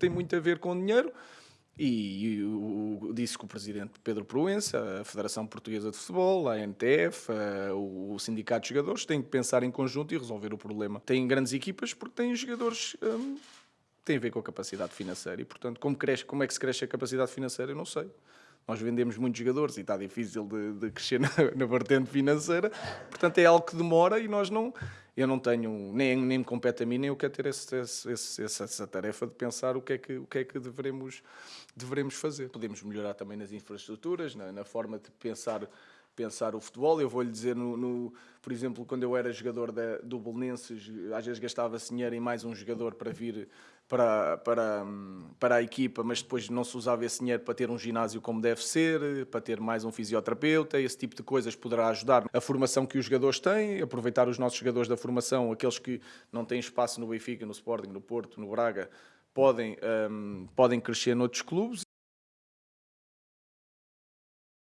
tem muito a ver com dinheiro. E, o, o- disse que o presidente Pedro Proença, a Federação Portuguesa de Futebol, a NTF, a- o, o Sindicato de Jogadores têm que pensar em conjunto e resolver o problema. Têm grandes equipas porque têm jogadores hum, têm a ver com a capacidade financeira. E, portanto, como, cresce, como é que se cresce a capacidade financeira, eu não sei. Nós vendemos muitos jogadores e está difícil de, de crescer na, na vertente financeira. Portanto, é algo que demora e nós não. Eu não tenho, nem, nem me compete a mim, nem eu quero ter esse, esse- essa, essa tarefa de pensar o que é que, o que, é que devemos, devemos fazer. Podemos melhorar também nas infraestruturas, na, na forma de pensar, pensar o futebol. Eu vou-lhe dizer, no, no- por exemplo, quando eu era jogador da, do Belenenses, às vezes gastava-se dinheiro em mais um jogador para vir para, para, para a equipa, mas depois não se usava esse dinheiro para ter um ginásio como deve ser, para ter mais um fisioterapeuta, esse tipo de coisas poderá ajudar a formação que os jogadores têm, aproveitar os nossos jogadores da formação, aqueles que não têm espaço no Benfica, no Sporting, no Porto, no Braga, podem, hum, podem crescer noutros clubes